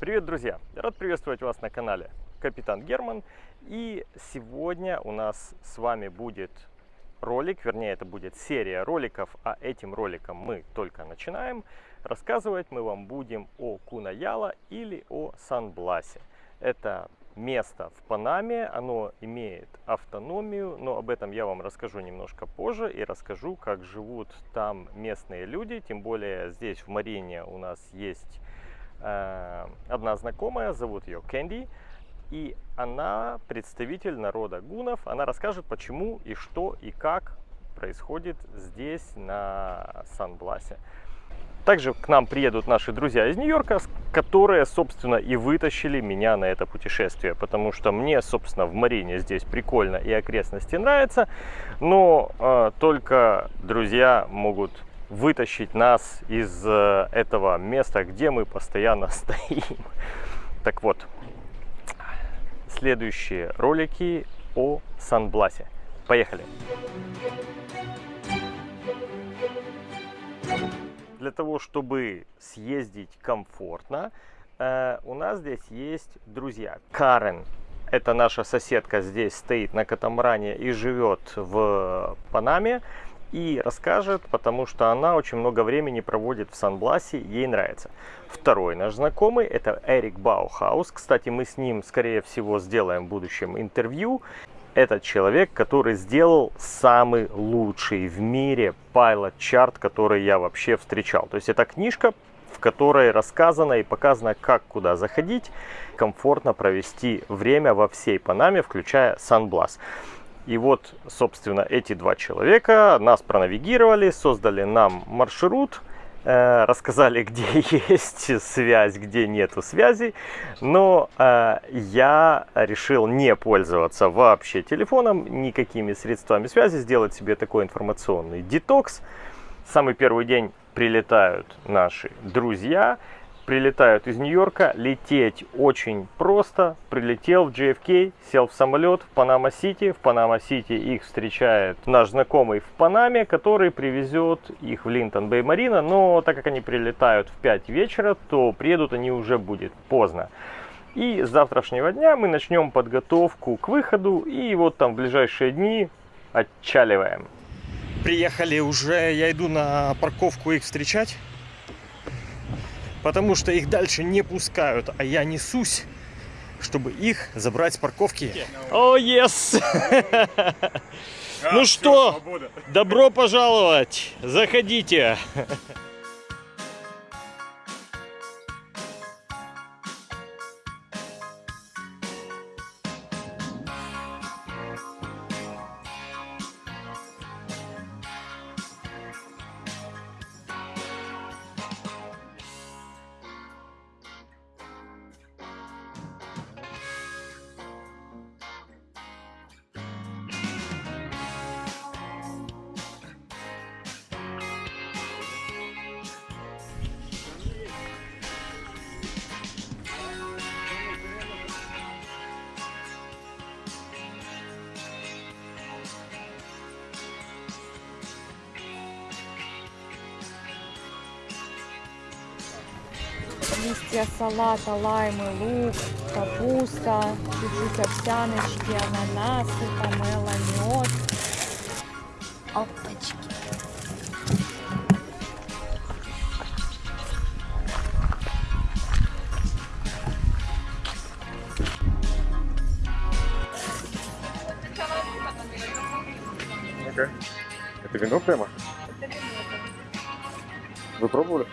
Привет, друзья! Рад приветствовать вас на канале Капитан Герман. И сегодня у нас с вами будет ролик, вернее это будет серия роликов, а этим роликом мы только начинаем. Рассказывать мы вам будем о Кунаяла или о Сан-Бласе. Это место в Панаме, оно имеет автономию, но об этом я вам расскажу немножко позже и расскажу, как живут там местные люди, тем более здесь в Марине у нас есть одна знакомая, зовут ее Кэнди, и она представитель народа гунов, она расскажет, почему и что и как происходит здесь на Сан-Бласе. Также к нам приедут наши друзья из Нью-Йорка, которые, собственно, и вытащили меня на это путешествие. Потому что мне, собственно, в Марине здесь прикольно и окрестности нравятся. Но э, только друзья могут вытащить нас из э, этого места, где мы постоянно стоим. Так вот, следующие ролики о Сан-Бласе. Поехали! Для того, чтобы съездить комфортно, э, у нас здесь есть друзья. Карен, это наша соседка, здесь стоит на катамаране и живет в Панаме. И расскажет, потому что она очень много времени проводит в Сан-Бласе, ей нравится. Второй наш знакомый, это Эрик Баухаус. Кстати, мы с ним, скорее всего, сделаем в будущем интервью этот человек, который сделал самый лучший в мире Chart, который я вообще встречал. То есть это книжка, в которой рассказано и показано, как куда заходить, комфортно провести время во всей Панаме, включая Сан-Блас. И вот, собственно, эти два человека нас пронавигировали, создали нам маршрут, Э, рассказали, где есть связь, где нету связи, но э, я решил не пользоваться вообще телефоном, никакими средствами связи, сделать себе такой информационный детокс. Самый первый день прилетают наши друзья, прилетают из Нью-Йорка, лететь очень просто. Прилетел в JFK, сел в самолет в Панама-Сити. В Панама-Сити их встречает наш знакомый в Панаме, который привезет их в Linton Bay Marina. Но так как они прилетают в 5 вечера, то приедут они уже будет поздно. И с завтрашнего дня мы начнем подготовку к выходу. И вот там в ближайшие дни отчаливаем. Приехали уже, я иду на парковку их встречать потому что их дальше не пускают, а я несусь, чтобы их забрать с парковки. О, oh, yes! ну что, добро пожаловать, заходите. листья салата, лаймы, лук, капуста, чуть-чуть овсяночки, ананасы, помело, мед. Опачки. Okay. Это вино прямо? Вы пробовали?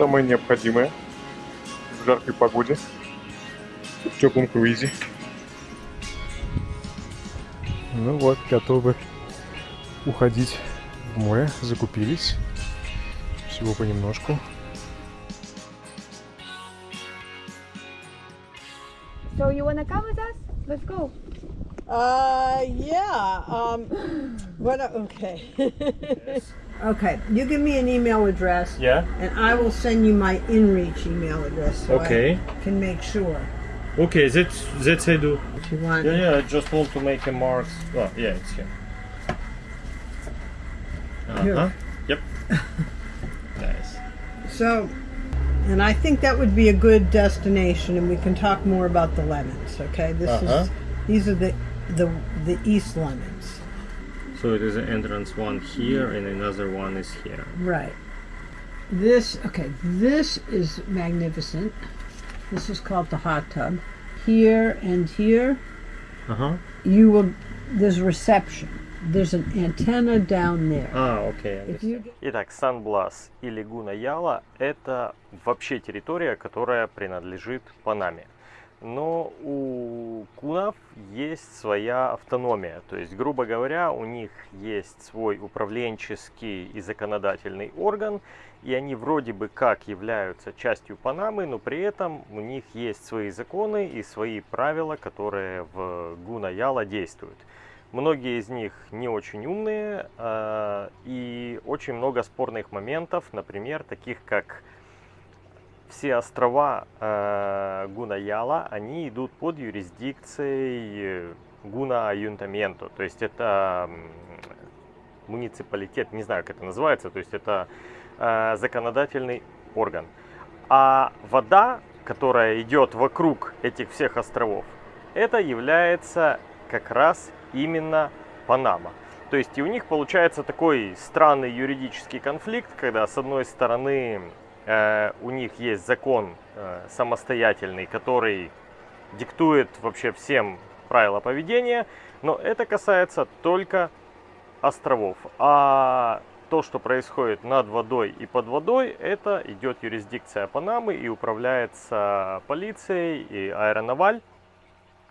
Самое необходимое в жаркой погоде, в теплом круизе. Ну вот, готовы уходить в море, закупились. Всего понемножку. So you wanna come with us? Let's go. Uh, yeah. Um, what? Okay. Okay. You give me an email address. Yeah. And I will send you my InReach email address. So okay. I can make sure. Okay, that that I do. if you want. Yeah, yeah. I just want to make a mark. Oh, yeah, it's here. Uh Here. huh. Yep. nice. So, and I think that would be a good destination, and we can talk more about the lemons. Okay, this Uh-huh. is these are the the the East lemons. So it is an entrance one here, and another one is here. Right. This okay. This is magnificent. This is called the hot tub. Here and here, Uh huh. you will. There's reception. There's an antenna down there. А, окей. If you Итак, Сан-Блас и Лигуна Яла – это вообще территория, которая принадлежит Панаме. Но у кунов есть своя автономия. То есть, грубо говоря, у них есть свой управленческий и законодательный орган, и они вроде бы как являются частью Панамы, но при этом у них есть свои законы и свои правила, которые в Гуна-Яла действуют. Многие из них не очень умные э, и очень много спорных моментов, например, таких как все острова э, Гуна-Яла, они идут под юрисдикцией Гуна Аюнтаменто, то есть это муниципалитет, не знаю, как это называется, то есть это э, законодательный орган. А вода, которая идет вокруг этих всех островов, это является как раз именно Панама. То есть и у них получается такой странный юридический конфликт, когда с одной стороны э, у них есть закон э, самостоятельный, который диктует вообще всем правила поведения, но это касается только островов. А то, что происходит над водой и под водой, это идет юрисдикция Панамы и управляется полицией и аэронаваль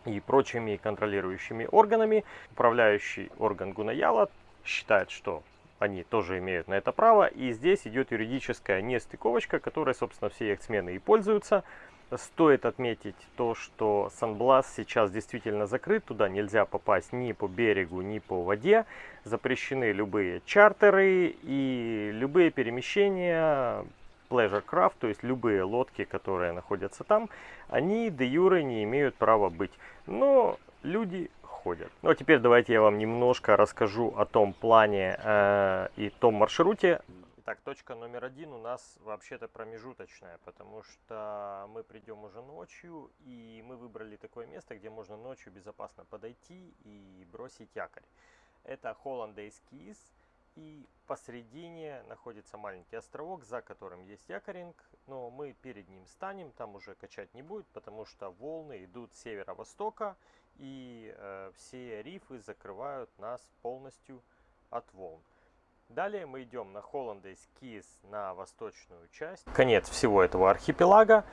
и прочими контролирующими органами. Управляющий орган Гунаяла считает, что они тоже имеют на это право. И здесь идет юридическая нестыковочка, которой, собственно, все яхтсмены и пользуются. Стоит отметить то, что Сан-Блас сейчас действительно закрыт, туда нельзя попасть ни по берегу, ни по воде. Запрещены любые чартеры и любые перемещения pleasure craft, то есть любые лодки, которые находятся там, они де юре не имеют права быть. Но люди ходят. Ну а теперь давайте я вам немножко расскажу о том плане э, и том маршруте. Итак, точка номер один у нас вообще-то промежуточная, потому что мы придем уже ночью, и мы выбрали такое место, где можно ночью безопасно подойти и бросить якорь. Это Hollandaise и посередине находится маленький островок, за которым есть якоринг, но мы перед ним станем, там уже качать не будет, потому что волны идут с северо-востока, и э, все рифы закрывают нас полностью от волн. Далее мы идем на Hollandaise Keys на восточную часть. Конец всего этого архипелага.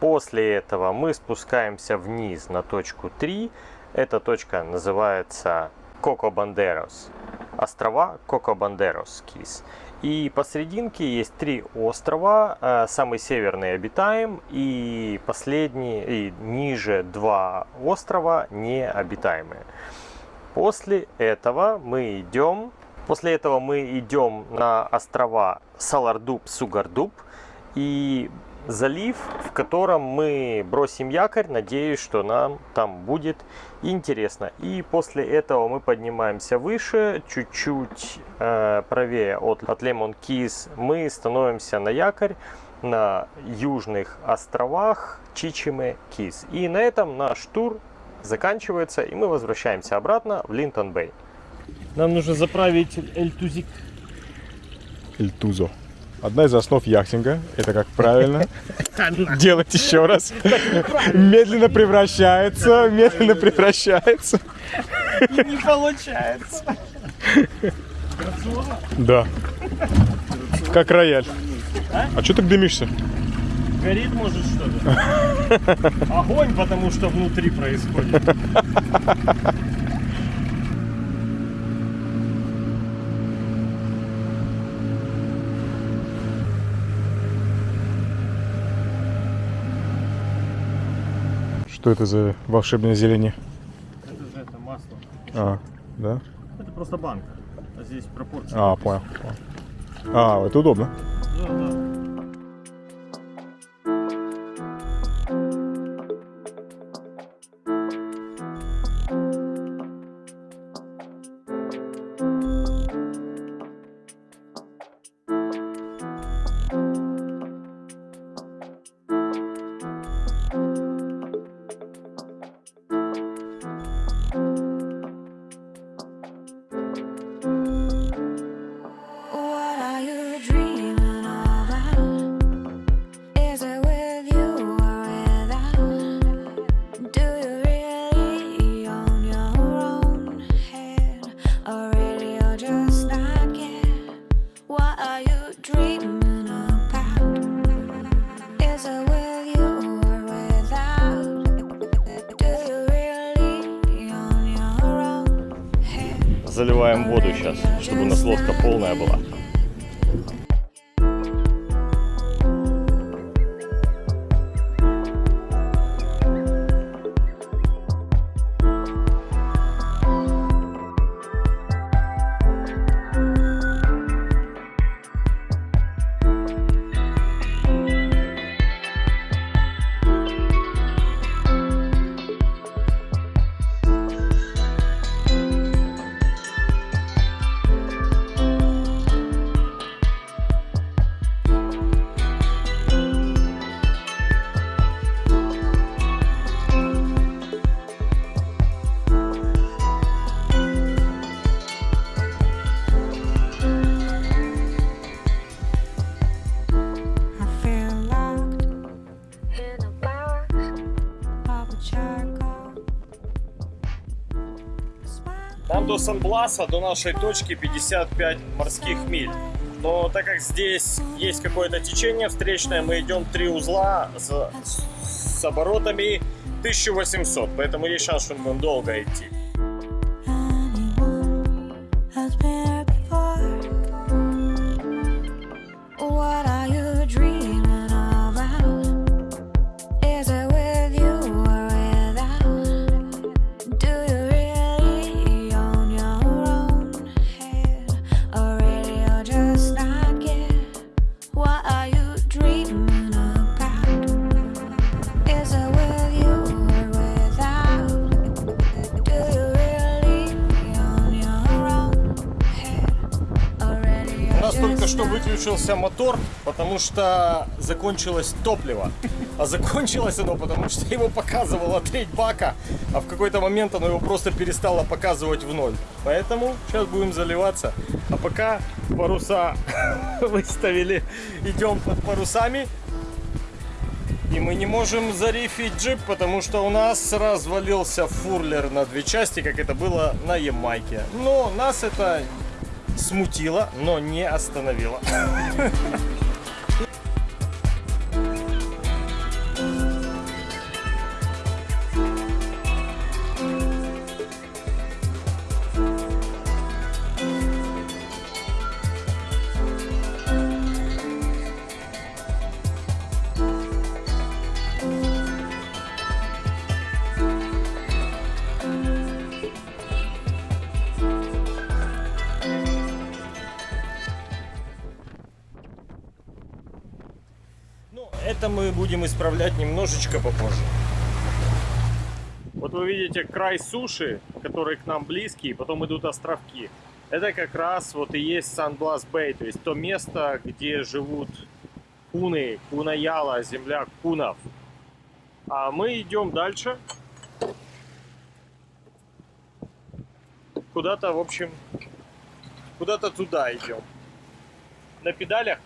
После этого мы спускаемся вниз на точку 3. Эта точка называется Коко Бандерос. Острова Коко Бандерос Кис. И посерединке есть три острова. Э, Самый северный обитаем, и последний, и ниже два острова необитаемые. После этого мы идем, после этого мы идем на острова Салардуб, Сугардуб и залив, в котором мы бросим якорь. Надеюсь, что нам там будет интересно. И после этого мы поднимаемся выше, чуть-чуть э, правее от, от Лемон Кис. Мы становимся на якорь на южных островах Чичиме Кис. И на этом наш тур заканчивается, и мы возвращаемся обратно в Линтон Бэй. Нам нужно заправить Эльтузик. Эльтузо. Одна из основ яхтинга – это как правильно делать еще раз. Медленно превращается, медленно превращается. Не получается. Да. Как рояль. А что ты дымишься? Горит может что-то? Огонь, потому что внутри происходит. Что это за волшебное зелень? Это же это масло. А, да? Это просто банка. А здесь пропорции. А, понял. понял. А, это удобно. Да, да. Заливаем воду сейчас, чтобы у нас лодка полная была. Сан-Бласа, до нашей точки 55 морских миль. Но так как здесь есть какое-то течение встречное, мы идем три узла с, с оборотами 1800. Поэтому есть шанс, что мы будем долго идти. Выключился мотор, потому что закончилось топливо. А закончилось оно, потому что его показывала треть бака, а в какой-то момент оно его просто перестало показывать в ноль. Поэтому сейчас будем заливаться. А пока паруса выставили, идем под парусами. И мы не можем зарифить джип, потому что у нас развалился фурлер на две части, как это было на Ямайке. Но нас это смутило, но не остановило. это мы будем исправлять немножечко попозже. Вот вы видите край суши, который к нам близкий, потом идут островки. Это как раз вот и есть Сан-Блас Бэй, то есть то место, где живут куны, кунаяла, земля кунов. А мы идем дальше. Куда-то, в общем, куда-то туда идем. На педалях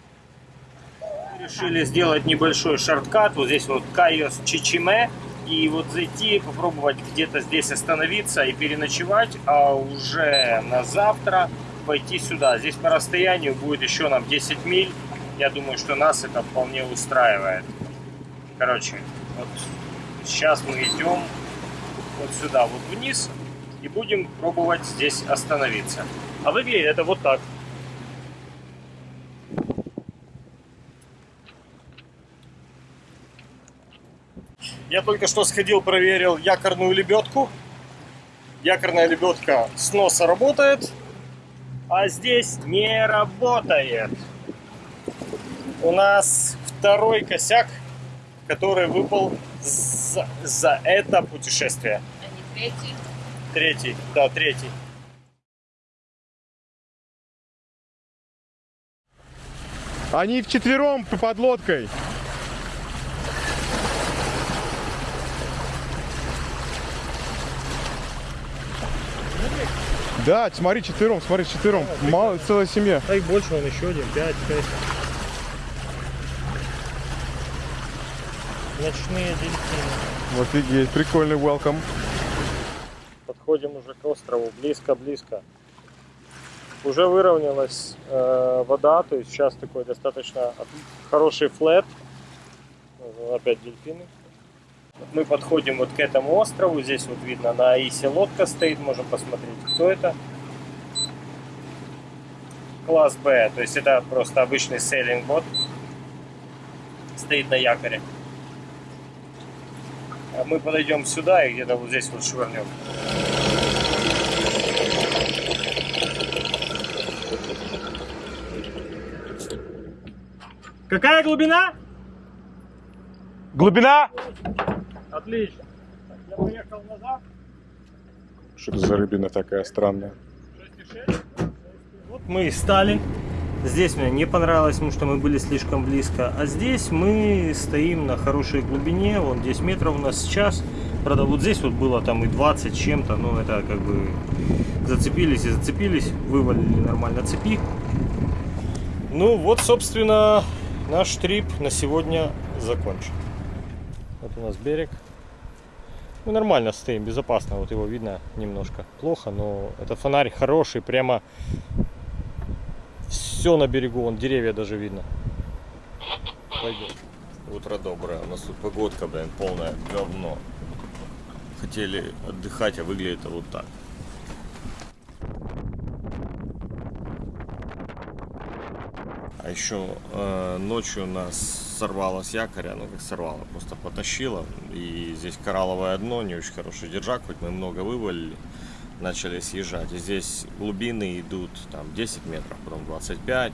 решили сделать небольшой шорткат. Вот здесь вот Кайос Чичиме. И вот зайти, попробовать где-то здесь остановиться и переночевать, а уже на завтра пойти сюда. Здесь по расстоянию будет еще нам 10 миль. Я думаю, что нас это вполне устраивает. Короче, вот сейчас мы идем вот сюда, вот вниз, и будем пробовать здесь остановиться. А выглядит это вот так. Я только что сходил, проверил якорную лебедку. Якорная лебедка с носа работает, а здесь не работает. У нас второй косяк, который выпал за, за это путешествие. А не третий. Третий, да, третий. Они вчетвером под лодкой. Да, смотри, четвером, смотри, четвером. Мало, целая семья. А их больше, он еще один, 5, 6. Ночные дельфины. Офигеть, прикольный welcome. Подходим уже к острову, близко-близко. Уже выровнялась э, вода, то есть сейчас такой достаточно хороший флет. Опять дельфины. Мы подходим вот к этому острову, здесь вот видно на Аисе лодка стоит, можем посмотреть, кто это. класс Б. То есть это просто обычный сейлинг бот. Стоит на якоре. А мы подойдем сюда и где-то вот здесь вот швырнем. Какая глубина? Глубина? Отлично. Я поехал назад. Что это за рыбина такая странная? Вот мы и стали. Здесь мне не понравилось, потому что мы были слишком близко. А здесь мы стоим на хорошей глубине. Вон 10 метров у нас сейчас. Правда, вот здесь вот было там и 20 чем-то. Но это как бы зацепились и зацепились. Вывалили нормально цепи. Ну вот, собственно, наш трип на сегодня закончен. Вот у нас берег. Мы нормально стоим, безопасно. Вот его видно немножко плохо, но этот фонарь хороший, прямо все на берегу, вон деревья даже видно. Пойдем. Утро доброе. У нас тут погодка, блин, полное говно. Хотели отдыхать, а выглядит вот так. Еще э, ночью нас сорвало с якоря, ну как сорвало, просто потащило. И здесь коралловое дно, не очень хороший держак, хоть мы много вывалили, начали съезжать. И здесь глубины идут там 10 метров, потом 25.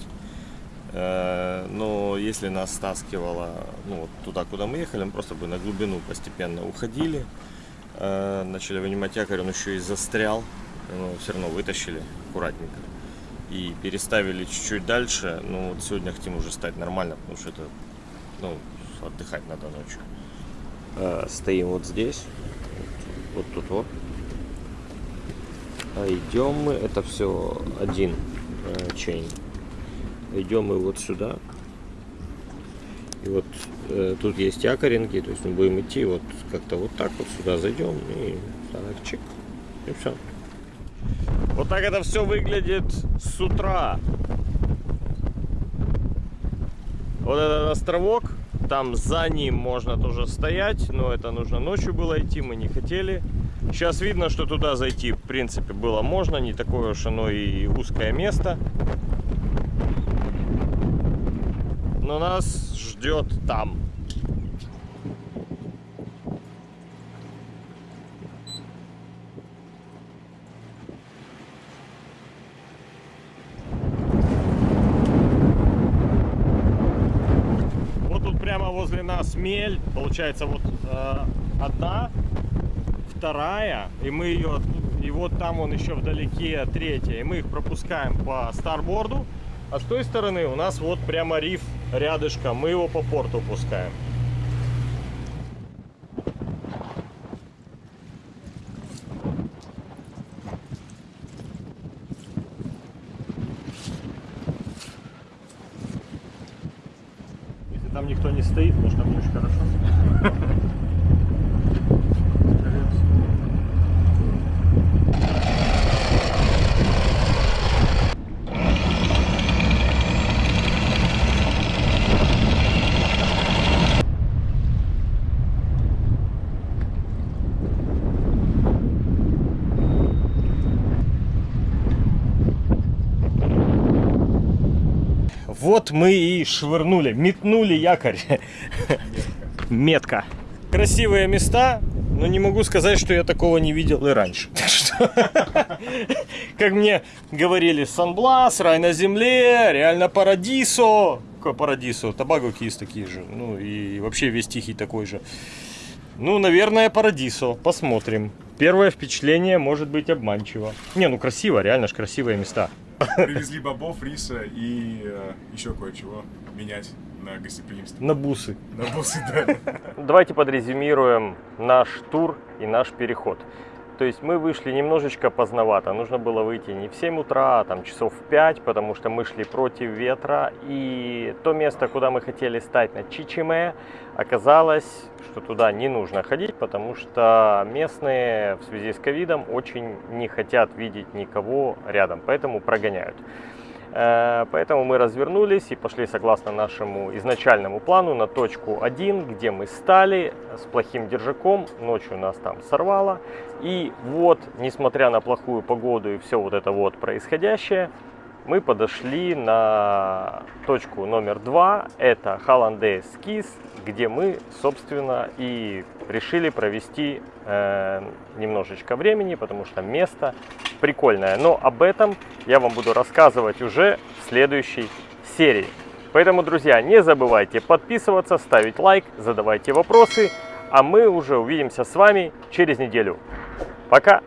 Э, но если нас стаскивало ну, вот туда, куда мы ехали, мы просто бы на глубину постепенно уходили. Э, начали вынимать якорь, он еще и застрял. Но все равно вытащили аккуратненько и переставили чуть-чуть дальше. Ну, вот сегодня хотим уже стать нормально, потому что это, ну, отдыхать надо ночью. стоим вот здесь, вот тут вот. А идем мы, это все один э, чейн. Идем мы вот сюда. И вот э, тут есть якоринки, то есть мы будем идти вот как-то вот так вот сюда зайдем и так чик, и все. Вот так это все выглядит с утра. Вот этот островок, там за ним можно тоже стоять, но это нужно ночью было идти, мы не хотели. Сейчас видно, что туда зайти, в принципе, было можно, не такое уж оно и узкое место. Но нас ждет там. Вот тут прямо возле нас мель, получается вот э, одна, вторая, и мы ее, и вот там он еще вдалеке третья, и мы их пропускаем по старборду, а с той стороны у нас вот прямо риф рядышком, мы его по порту пускаем. Если там никто не стоит, может там не очень хорошо. Вот мы и швырнули, метнули якорь. Метка. Красивые места, но не могу сказать, что я такого не видел и раньше. Как мне говорили, Сан-Блас, рай на земле, реально парадисо. Какое парадисо? Табаго Кис такие же. Ну и вообще весь Тихий такой же. Ну, наверное, парадисо. Посмотрим. Первое впечатление может быть обманчиво. Не, ну красиво, реально ж красивые места. Привезли бобов, риса и э, еще кое-чего менять на гостеприимство. На бусы. На бусы, да. Давайте подрезюмируем наш тур и наш переход. То есть мы вышли немножечко поздновато. Нужно было выйти не в 7 утра, а там часов в 5, потому что мы шли против ветра. И то место, куда мы хотели стать на Чичиме, оказалось, что туда не нужно ходить, потому что местные в связи с ковидом очень не хотят видеть никого рядом, поэтому прогоняют. Э, Поэтому мы развернулись и пошли согласно нашему изначальному плану на точку 1, где мы стали с плохим держаком. Ночью нас там сорвало. И вот, несмотря на плохую погоду и все вот это вот происходящее, мы подошли на точку номер два. Это Hollandaise Kiss, где мы, собственно, и решили провести э, немножечко времени, потому что место прикольное. Но об этом я вам буду рассказывать уже в следующей серии. Поэтому, друзья, не забывайте подписываться, ставить лайк, задавайте вопросы, а мы уже увидимся с вами через неделю. Пока!